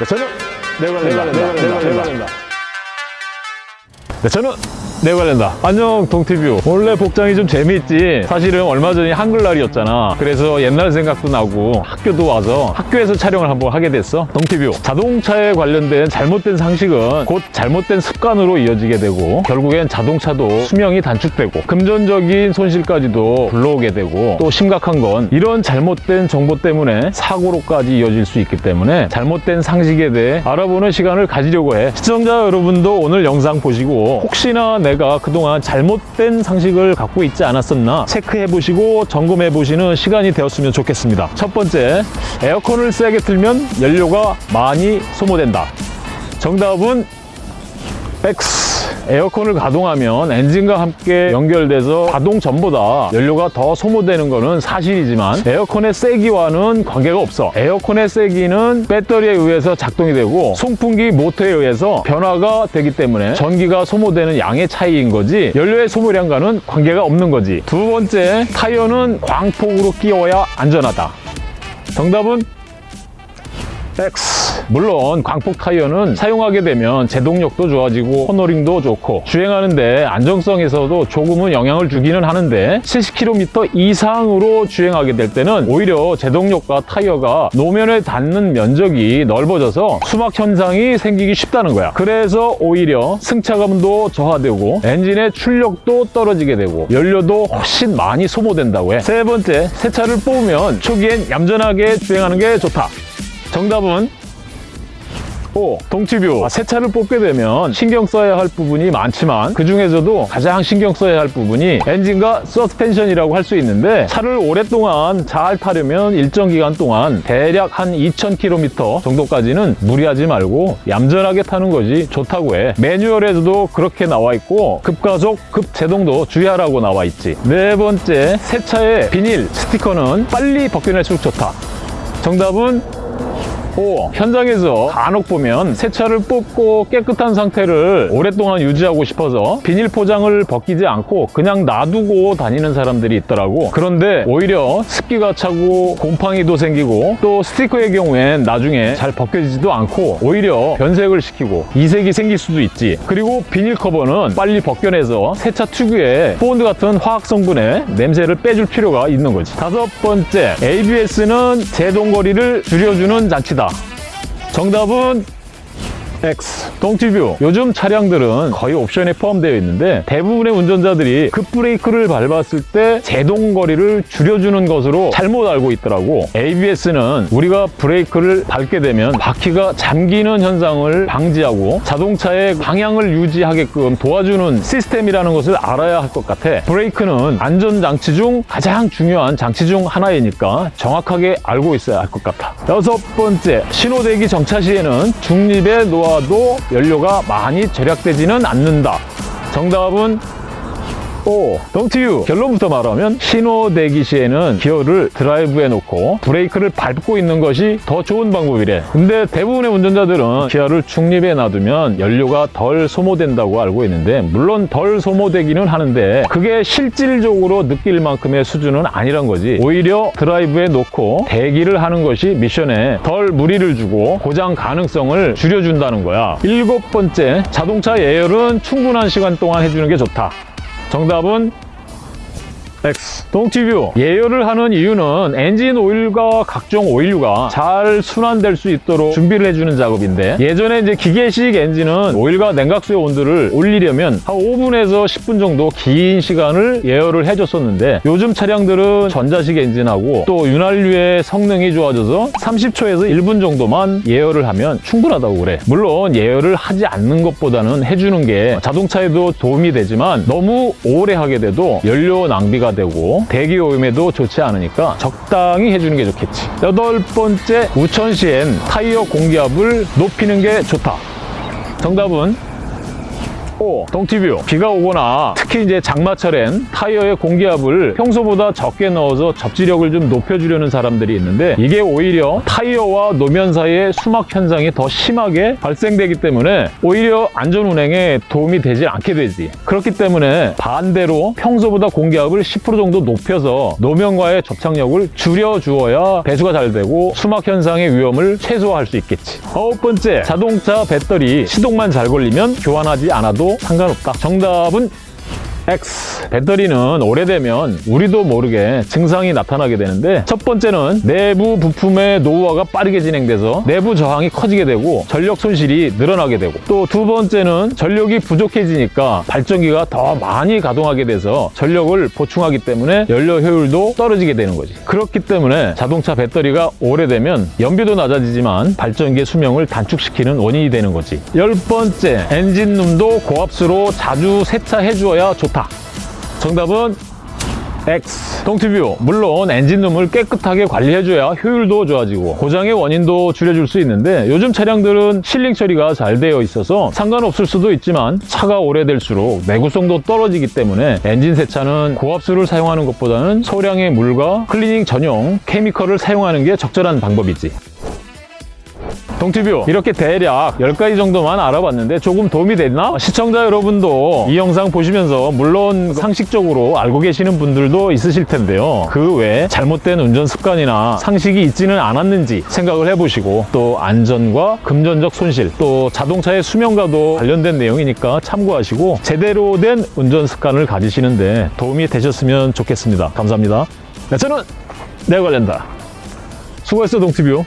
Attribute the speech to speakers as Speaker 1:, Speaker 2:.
Speaker 1: 네, 저는 내관련다. 내관련다. 내관련다. 네, 저는 내관련다. 안녕 동티뷰. 원래 복장이 좀 재미있지. 사실은 얼마 전이 한글날이었잖아. 그래서 옛날 생각도 나고 학교도 와서 학교에서 촬영을 한번 하게 됐어. 동티뷰. 자동차에 관련된 잘못된 상식은 곧 잘못된 습관으로 이어지게 되고 결국엔 자동차도 수명이 단축되고 금전적인 손실까지도 불러오게 되고 또 심각한 건 이런 잘못된 정보 때문에 사고로까지 이어질 수 있기 때문에 잘못된 상식에 대해 알아보는 시간을 가지려고 해. 시청자 여러분도 오늘 영상 보시고 혹시나 내가 그동안 잘못된 상식을 갖고 있지 않았었나 체크해 보시고 점검해 보시는 시간이 되었으면 좋겠습니다. 첫 번째, 에어컨을 세게 틀면 연료가 많이 소모된다. 정답은 X. 에어컨을 가동하면 엔진과 함께 연결돼서 가동 전보다 연료가 더 소모되는 것은 사실이지만 에어컨의 세기와는 관계가 없어. 에어컨의 세기는 배터리에 의해서 작동이 되고 송풍기 모터에 의해서 변화가 되기 때문에 전기가 소모되는 양의 차이인 거지 연료의 소모량과는 관계가 없는 거지. 두 번째, 타이어는 광폭으로 끼워야 안전하다. 정답은 X. 물론 광폭 타이어는 사용하게 되면 제동력도 좋아지고 코너링도 좋고 주행하는데 안정성에서도 조금은 영향을 주기는 하는데 70km 이상으로 주행하게 될 때는 오히려 제동력과 타이어가 노면에 닿는 면적이 넓어져서 수막 현상이 생기기 쉽다는 거야. 그래서 오히려 승차감도 저하되고 엔진의 출력도 떨어지게 되고 연료도 훨씬 많이 소모된다고 해. 세 번째, 새 차를 뽑으면 초기엔 얌전하게 주행하는 게 좋다. 정답은 오, 동티뷰. 아, 새 차를 뽑게 되면 신경 써야 할 부분이 많지만 그 중에서도 가장 신경 써야 할 부분이 엔진과 서스펜션이라고 할 수 있는데 차를 오랫동안 잘 타려면 일정 기간 동안 대략 한 2,000km 정도까지는 무리하지 말고 얌전하게 타는 것이 좋다고 해. 매뉴얼에도 그렇게 나와 있고 급가속, 급제동도 주의하라고 나와 있지. 네 번째, 새 차의 비닐, 스티커는 빨리 벗겨낼수록 좋다. 정답은 O, 현장에서 간혹 보면 새 차를 뽑고 깨끗한 상태를 오랫동안 유지하고 싶어서 비닐 포장을 벗기지 않고 그냥 놔두고 다니는 사람들이 있더라고. 그런데 오히려 습기가 차고 곰팡이도 생기고 또 스티커의 경우엔 나중에 잘 벗겨지지도 않고 오히려 변색을 시키고 이색이 생길 수도 있지. 그리고 비닐 커버는 빨리 벗겨내서 새 차 특유의 본드 같은 화학 성분의 냄새를 빼줄 필요가 있는 거지. 다섯 번째 ABS는 제동거리를 줄여주는 장치다 정답은 X. 동티뷰. 요즘 차량들은 거의 옵션에 포함되어 있는데 대부분의 운전자들이 급브레이크를 밟았을 때 제동거리를 줄여주는 것으로 잘못 알고 있더라고. ABS는 우리가 브레이크를 밟게 되면 바퀴가 잠기는 현상을 방지하고 자동차의 방향을 유지하게끔 도와주는 시스템이라는 것을 알아야 할 것 같아. 브레이크는 안전장치 중 가장 중요한 장치 중 하나이니까 정확하게 알고 있어야 할 것 같아. 여섯 번째, 신호대기 정차 시에는 중립의 노하 도 연료가 많이 절약되지는 않는다. 정답은 오, 동티유. 결론부터 말하면 신호 대기 시에는 기어를 드라이브에 놓고 브레이크를 밟고 있는 것이 더 좋은 방법이래. 근데 대부분의 운전자들은 기어를 중립에 놔두면 연료가 덜 소모된다고 알고 있는데 물론 덜 소모되기는 하는데 그게 실질적으로 느낄 만큼의 수준은 아니란 거지. 오히려 드라이브에 놓고 대기를 하는 것이 미션에 덜 무리를 주고 고장 가능성을 줄여준다는 거야. 일곱 번째 자동차 예열은 충분한 시간 동안 해주는 게 좋다 정답은 X. 동티뷰. 예열을 하는 이유는 엔진 오일과 각종 오일류가 잘 순환될 수 있도록 준비를 해주는 작업인데 예전에 이제 기계식 엔진은 오일과 냉각수의 온도를 올리려면 한 5분에서 10분 정도 긴 시간을 예열을 해줬었는데 요즘 차량들은 전자식 엔진하고 또 윤활유의 성능이 좋아져서 30초에서 1분 정도만 예열을 하면 충분하다고 그래. 물론 예열을 하지 않는 것보다는 해주는 게 자동차에도 도움이 되지만 너무 오래 하게 돼도 연료 낭비가 되고 대기 오염에도 좋지 않으니까 적당히 해주는 게 좋겠지. 여덟 번째 우천 시엔 타이어 공기압을 높이는 게 좋다. 정답은 5. 동티뷰. 비가 오거나 특히 이제 장마철엔 타이어의 공기압을 평소보다 적게 넣어서 접지력을 좀 높여주려는 사람들이 있는데 이게 오히려 타이어와 노면 사이의 수막 현상이 더 심하게 발생되기 때문에 오히려 안전 운행에 도움이 되지 않게 되지. 그렇기 때문에 반대로 평소보다 공기압을 10% 정도 높여서 노면과의 접착력을 줄여주어야 배수가 잘 되고 수막 현상의 위험을 최소화할 수 있겠지. 아홉 번째, 자동차 배터리 시동만 잘 걸리면 교환하지 않아도 상관없다. 정답은 X. 배터리는 오래되면 우리도 모르게 증상이 나타나게 되는데 첫 번째는 내부 부품의 노후화가 빠르게 진행돼서 내부 저항이 커지게 되고 전력 손실이 늘어나게 되고 또 두 번째는 전력이 부족해지니까 발전기가 더 많이 가동하게 돼서 전력을 보충하기 때문에 연료 효율도 떨어지게 되는 거지. 그렇기 때문에 자동차 배터리가 오래되면 연비도 낮아지지만 발전기의 수명을 단축시키는 원인이 되는 거지. 열 번째, 엔진룸도 고압수로 자주 세차해 주어야 좋다. 정답은 X. 동티뷰. 물론 엔진룸을 깨끗하게 관리해줘야 효율도 좋아지고 고장의 원인도 줄여줄 수 있는데 요즘 차량들은 sealing 처리가 잘 되어 있어서 상관없을 수도 있지만 차가 오래될수록 내구성도 떨어지기 때문에 엔진 세차는 고압수를 사용하는 것보다는 소량의 물과 클리닝 전용 chemical을 사용하는 게 적절한 방법이지. 동티뷰. 이렇게 대략 10가지 정도만 알아봤는데 조금 도움이 됐나? 시청자 여러분도 이 영상 보시면서 물론 상식적으로 알고 계시는 분들도 있으실 텐데요. 그 외에 잘못된 운전 습관이나 상식이 있지는 않았는지 생각을 해보시고 또 안전과 금전적 손실 또 자동차의 수명과도 관련된 내용이니까 참고하시고 제대로 된 운전 습관을 가지시는데 도움이 되셨으면 좋겠습니다. 감사합니다. 네, 저는 내가 관련다. 수고했어 동티뷰